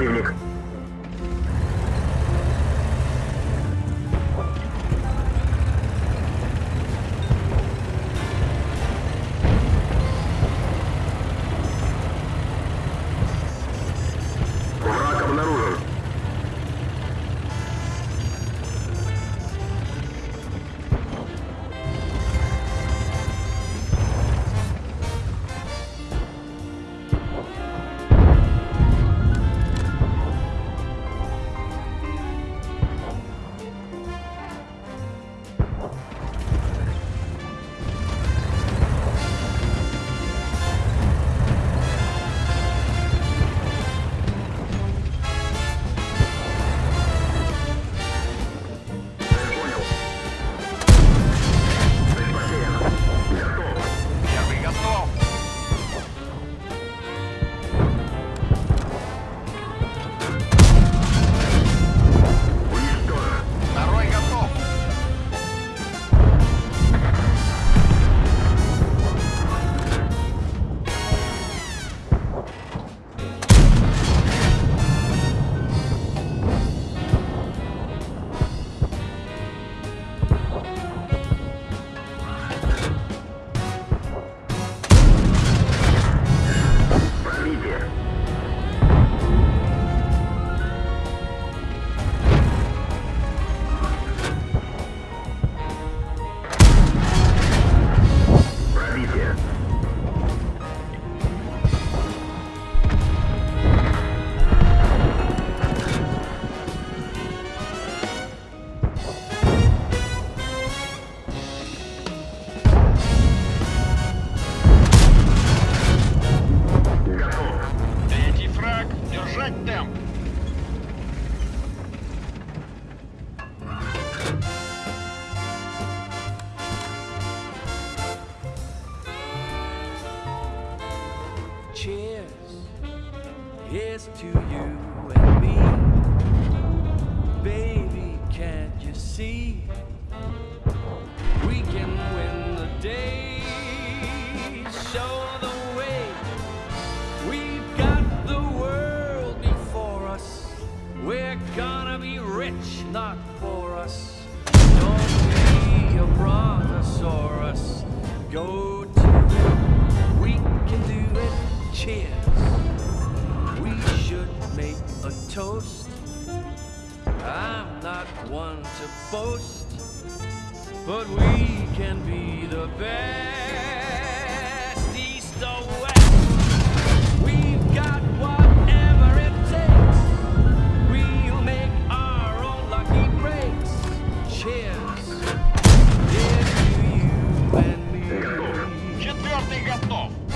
противник. Cheers. Here's to you and me. Baby, can't you see? We can win the day. Show the way. We've got the world before us. We're gonna be rich, not for us. Don't be a brontosaurus. Go to. We can do it cheers. We should make a toast. I'm not one to boast, but we can be the best east or west. We've got whatever it takes. We'll make our own lucky breaks. Cheers. Четвертый готов.